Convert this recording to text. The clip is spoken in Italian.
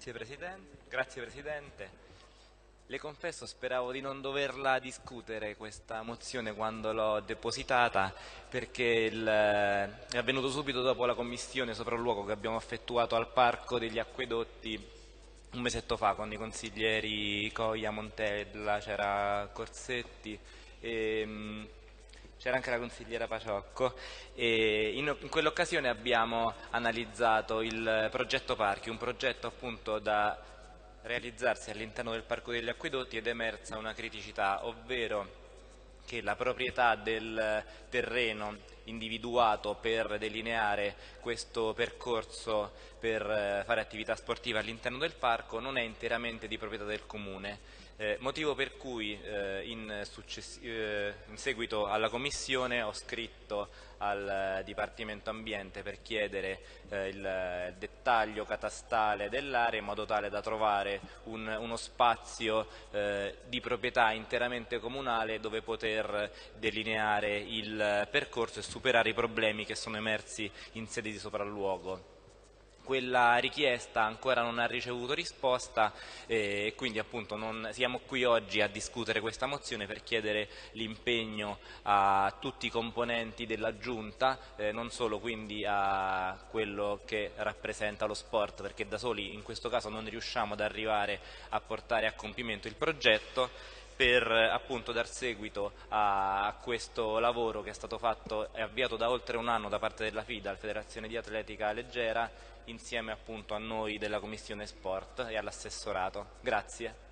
Grazie Presidente. Grazie Presidente. Le confesso, speravo di non doverla discutere questa mozione quando l'ho depositata perché il, è avvenuto subito dopo la commissione sopralluogo che abbiamo effettuato al Parco degli Acquedotti un mesetto fa con i consiglieri Coia, Montella, c'era Corsetti e c'era anche la consigliera Paciocco e in, in quell'occasione abbiamo analizzato il progetto Parchi, un progetto appunto da realizzarsi all'interno del Parco degli Acquedotti ed è emersa una criticità, ovvero che la proprietà del terreno individuato per delineare questo percorso per eh, fare attività sportiva all'interno del parco non è interamente di proprietà del Comune. Eh, motivo per cui eh, in, eh, in, seguito alla Commissione ho scritto al Dipartimento Ambiente per chiedere eh, il dettaglio catastale dell'area in modo tale da trovare un, uno spazio eh, di proprietà interamente comunale dove poter delineare il percorso e superare i problemi che sono emersi in sede di sopralluogo quella richiesta ancora non ha ricevuto risposta e quindi appunto non, siamo qui oggi a discutere questa mozione per chiedere l'impegno a tutti i componenti della Giunta, eh, non solo quindi a quello che rappresenta lo sport, perché da soli in questo caso non riusciamo ad arrivare a portare a compimento il progetto, per appunto dar seguito a questo lavoro che è stato fatto e avviato da oltre un anno da parte della FIDA, la Federazione di Atletica Leggera, insieme appunto a noi della Commissione Sport e all'assessorato. Grazie.